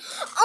Oh!